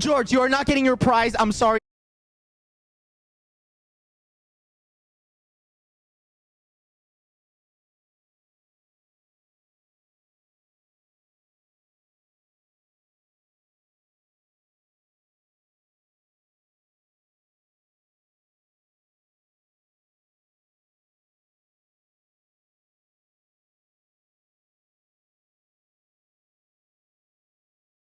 George, you are not getting your prize. I'm sorry.